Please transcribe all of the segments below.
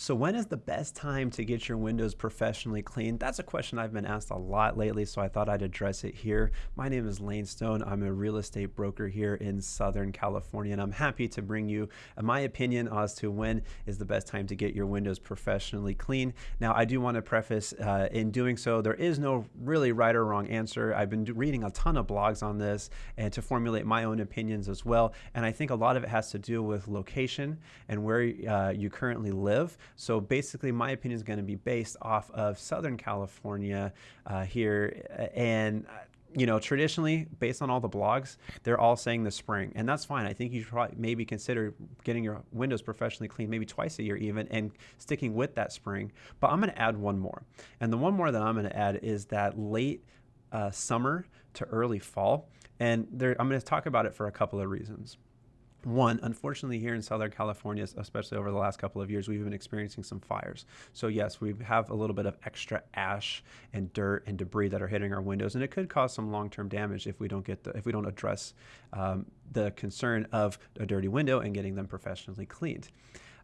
So when is the best time to get your windows professionally cleaned? That's a question I've been asked a lot lately, so I thought I'd address it here. My name is Lane Stone. I'm a real estate broker here in Southern California, and I'm happy to bring you my opinion as to when is the best time to get your windows professionally cleaned. Now, I do want to preface uh, in doing so, there is no really right or wrong answer. I've been reading a ton of blogs on this and to formulate my own opinions as well, and I think a lot of it has to do with location and where uh, you currently live. So basically, my opinion is going to be based off of Southern California uh, here. And uh, you know, traditionally, based on all the blogs, they're all saying the spring, and that's fine. I think you should probably maybe consider getting your windows professionally cleaned, maybe twice a year even, and sticking with that spring. But I'm going to add one more, and the one more that I'm going to add is that late uh, summer to early fall, and there, I'm going to talk about it for a couple of reasons. One, unfortunately, here in Southern California, especially over the last couple of years, we've been experiencing some fires. So yes, we have a little bit of extra ash and dirt and debris that are hitting our windows, and it could cause some long-term damage if we don't get the if we don't address um, the concern of a dirty window and getting them professionally cleaned.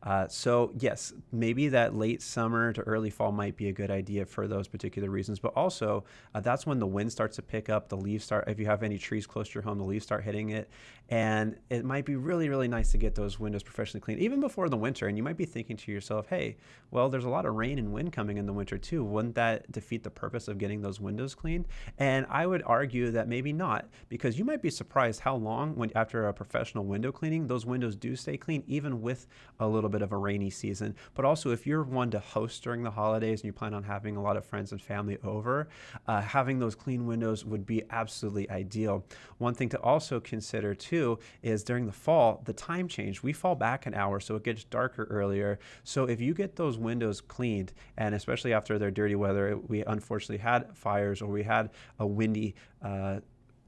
Uh, so yes, maybe that late summer to early fall might be a good idea for those particular reasons. But also, uh, that's when the wind starts to pick up. The leaves start. If you have any trees close to your home, the leaves start hitting it, and it might be really, really nice to get those windows professionally cleaned, even before the winter. And you might be thinking to yourself, "Hey, well, there's a lot of rain and wind coming in the winter too. Wouldn't that defeat the purpose of getting those windows cleaned?" And I would argue that maybe not, because you might be surprised how long, when after a professional window cleaning, those windows do stay clean, even with a little bit bit of a rainy season. But also, if you're one to host during the holidays and you plan on having a lot of friends and family over, uh, having those clean windows would be absolutely ideal. One thing to also consider too is during the fall, the time change. We fall back an hour, so it gets darker earlier. So if you get those windows cleaned, and especially after their dirty weather, we unfortunately had fires or we had a windy uh,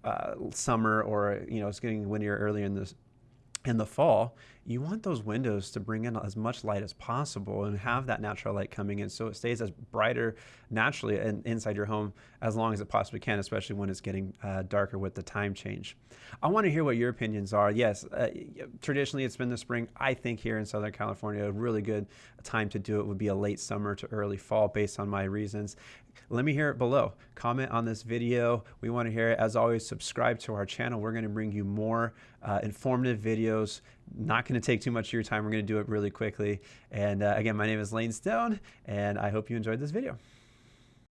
uh, summer or you know it's getting windier earlier in the in the fall, you want those windows to bring in as much light as possible and have that natural light coming in so it stays as brighter naturally in, inside your home as long as it possibly can, especially when it's getting uh, darker with the time change. I want to hear what your opinions are. Yes, uh, traditionally it's been the spring. I think here in Southern California, a really good time to do it would be a late summer to early fall based on my reasons. Let me hear it below. Comment on this video. We want to hear it. As always, subscribe to our channel. We're going to bring you more uh, informative videos. Not going to take too much of your time. We're going to do it really quickly. And uh, again, my name is Lane Stone, and I hope you enjoyed this video.